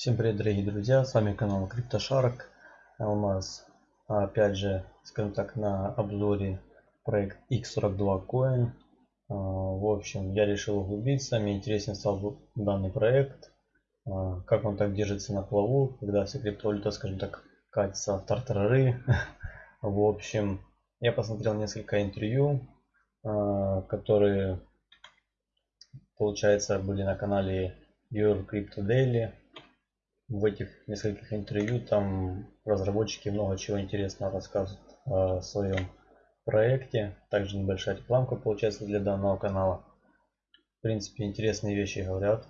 Всем привет, дорогие друзья, с вами канал CryptoShark. А у нас, опять же, скажем так, на обзоре проект X42 Coin. А, в общем, я решил углубиться, мне интересен стал данный проект, а, как он так держится на плаву, когда вся криптовалюта, скажем так, катится в тартарары. В общем, я посмотрел несколько интервью, которые, получается, были на канале Your Crypto Daily в этих нескольких интервью там разработчики много чего интересного рассказывают о своем проекте. Также небольшая рекламка получается для данного канала. В принципе, интересные вещи говорят.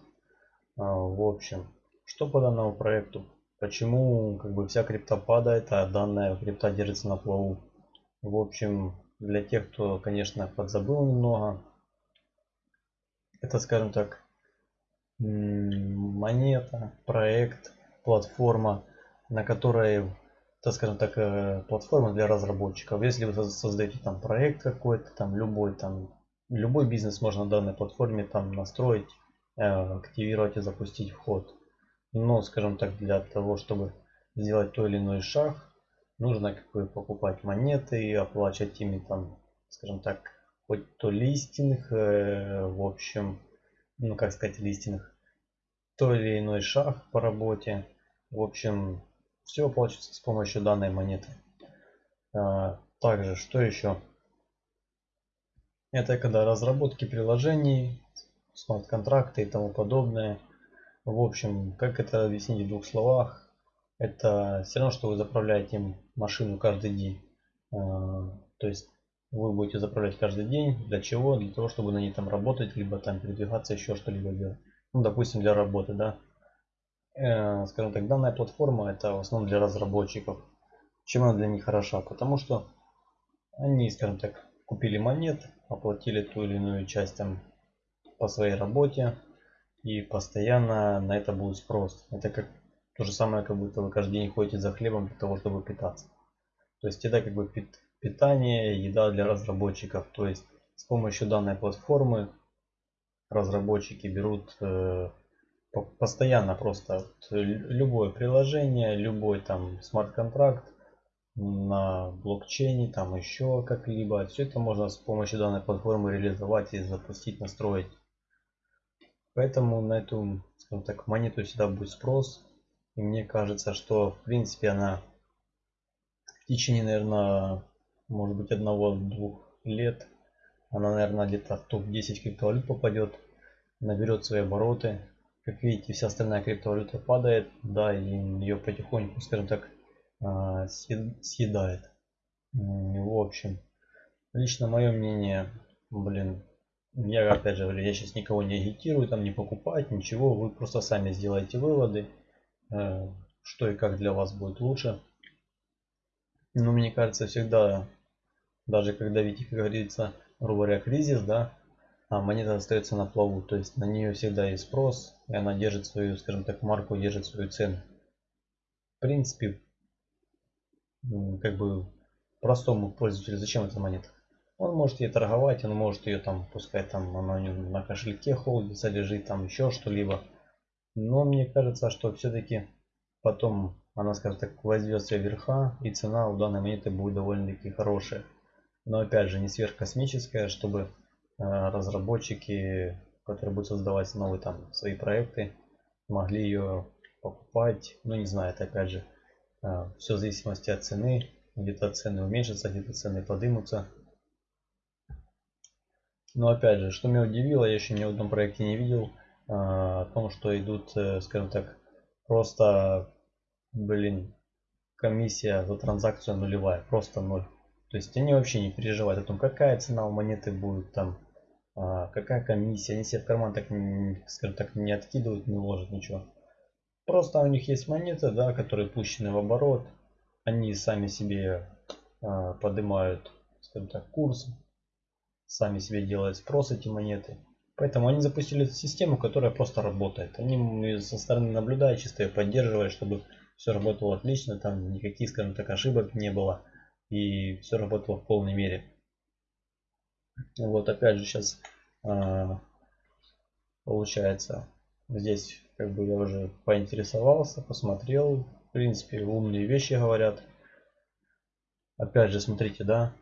А, в общем, что по данному проекту? Почему как бы вся крипта падает, а данная крипта держится на плаву? В общем, для тех, кто, конечно, подзабыл немного, это, скажем так, монета, проект, платформа, на которой, так скажем так, э, платформа для разработчиков. Если вы создаете там проект какой-то, там любой, там любой бизнес можно на данной платформе там настроить, э, активировать и запустить вход. Но, скажем так, для того, чтобы сделать то или иной шаг, нужно как бы покупать монеты и оплачивать ими там, скажем так, хоть то листинг, э, в общем, ну как сказать листинг, то или иной шаг по работе. В общем, все получится с помощью данной монеты. А, также, что еще? Это когда разработки приложений, смарт-контракты и тому подобное. В общем, как это объяснить в двух словах? Это все равно, что вы заправляете машину каждый день. А, то есть вы будете заправлять каждый день. Для чего? Для того, чтобы на ней там работать, либо там передвигаться, еще что-либо делать ну, допустим, для работы, да. Э, скажем так, данная платформа это в основном для разработчиков. Чем она для них хороша? Потому что они, скажем так, купили монет, оплатили ту или иную часть там по своей работе и постоянно на это будет спрос. Это как то же самое, как будто вы каждый день ходите за хлебом для того, чтобы питаться. То есть это как бы питание, еда для разработчиков. То есть с помощью данной платформы разработчики берут э, постоянно просто любое приложение, любой там смарт-контракт на блокчейне, там еще как-либо. Все это можно с помощью данной платформы реализовать и запустить, настроить. Поэтому на эту, скажем так, монету всегда будет спрос. И мне кажется, что в принципе она в течение, наверное, может быть одного-двух лет она, наверное, где-то в топ-10 криптовалют попадет, наберет свои обороты. Как видите, вся остальная криптовалюта падает, да, и ее потихоньку, скажем так, а, съедает. В общем, лично мое мнение, блин, я опять же говорю, я сейчас никого не агитирую, там не покупать, ничего, вы просто сами сделаете выводы, э, что и как для вас будет лучше. Но мне кажется, всегда, даже когда видите, как говорится, грубо говоря, кризис, да, а монета остается на плаву, то есть на нее всегда есть спрос, и она держит свою, скажем так, марку, держит свою цену. В принципе, как бы простому пользователю зачем эта монета? Он может ей торговать, он может ее там, пускай там она на кошельке холдится, лежит там еще что-либо. Но мне кажется, что все-таки потом она, скажем так, возьмет все верха, и цена у данной монеты будет довольно-таки хорошая но опять же не сверхкосмическая, чтобы э, разработчики, которые будут создавать новые там свои проекты, могли ее покупать. Ну не знаю, это опять же э, все в зависимости от цены. Где-то цены уменьшатся, где-то цены подымутся. Но опять же, что меня удивило, я еще ни в одном проекте не видел, э, о том, что идут, скажем так, просто, блин, комиссия за транзакцию нулевая, просто ноль. То есть они вообще не переживают о том, какая цена у монеты будет, там, а, какая комиссия. Они себе в карман так, скажем так, не откидывают, не ложат ничего. Просто у них есть монеты, да, которые пущены в оборот. Они сами себе а, поднимают, скажем так, курс. Сами себе делают спрос эти монеты. Поэтому они запустили систему, которая просто работает. Они со стороны наблюдают, чисто ее поддерживают, чтобы все работало отлично, там никаких, скажем так, ошибок не было и все работало в полной мере. Вот опять же сейчас а, получается здесь как бы я уже поинтересовался, посмотрел. В принципе, умные вещи говорят. Опять же, смотрите, да,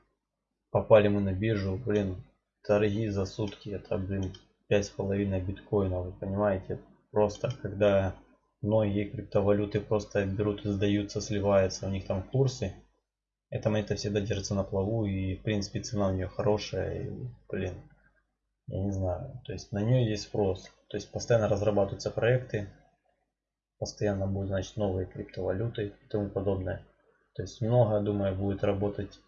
попали мы на биржу, блин, торги за сутки, это, блин, пять с половиной биткоина, вы понимаете? Просто, когда многие криптовалюты просто берут и сдаются, сливаются, у них там курсы, эта монета всегда держится на плаву и, в принципе, цена у нее хорошая, и, блин, я не знаю, то есть на нее есть спрос, то есть постоянно разрабатываются проекты, постоянно будут, значит, новые криптовалюты и тому подобное. То есть много, думаю, будет работать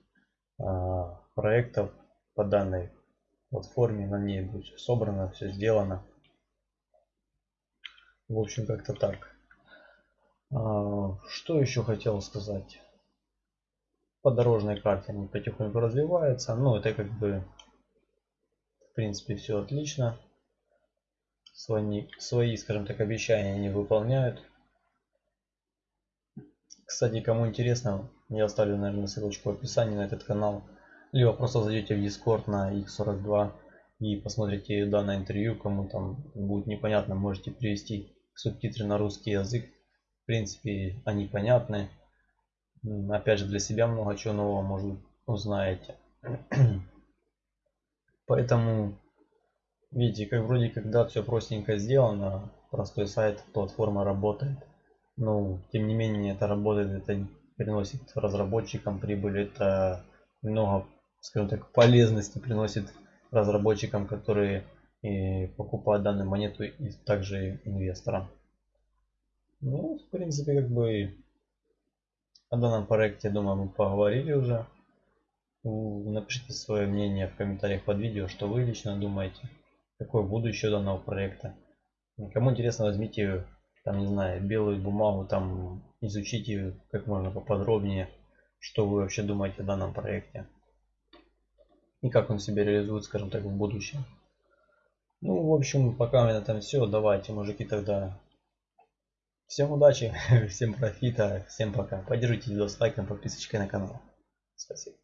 а, проектов по данной платформе, на ней будет все собрано, все сделано. В общем, как-то так. А, что еще хотел сказать? По дорожной карте они потихоньку развиваются. Ну, это как бы, в принципе, все отлично. Свои, свои, скажем так, обещания не выполняют. Кстати, кому интересно, я оставлю, наверное, ссылочку в описании на этот канал. Либо просто зайдете в Discord на X42 и посмотрите данное интервью, кому там будет непонятно, можете перевести субтитры на русский язык. В принципе, они понятны. Опять же, для себя много чего нового, может, узнаете. Поэтому, видите, как вроде когда все простенько сделано, простой сайт, платформа работает ну, тем не менее, это работает, это приносит разработчикам прибыль, это много, скажем так, полезности приносит разработчикам, которые и покупают данную монету и также инвесторам. Ну, в принципе, как бы о данном проекте, думаю, мы поговорили уже. Напишите свое мнение в комментариях под видео, что вы лично думаете, какое будущее данного проекта. Кому интересно, возьмите там, не знаю, белую бумагу, там изучите как можно поподробнее, что вы вообще думаете о данном проекте. И как он себя реализует, скажем так, в будущем. Ну, в общем, пока на этом все. Давайте, мужики, тогда всем удачи, всем профита, всем пока. Поддержите видео лайком, подписочкой на канал. Спасибо.